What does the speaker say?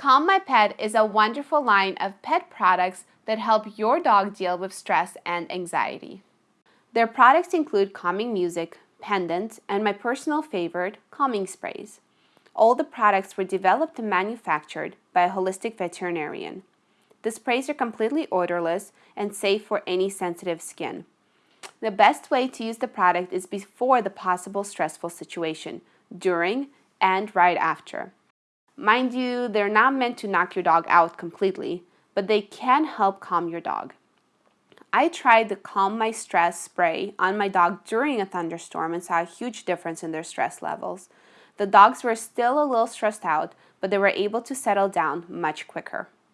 Calm My Pet is a wonderful line of pet products that help your dog deal with stress and anxiety. Their products include calming music, pendants, and my personal favorite, calming sprays. All the products were developed and manufactured by a holistic veterinarian. The sprays are completely odorless and safe for any sensitive skin. The best way to use the product is before the possible stressful situation, during, and right after. Mind you, they're not meant to knock your dog out completely, but they can help calm your dog. I tried the Calm My Stress spray on my dog during a thunderstorm and saw a huge difference in their stress levels. The dogs were still a little stressed out, but they were able to settle down much quicker.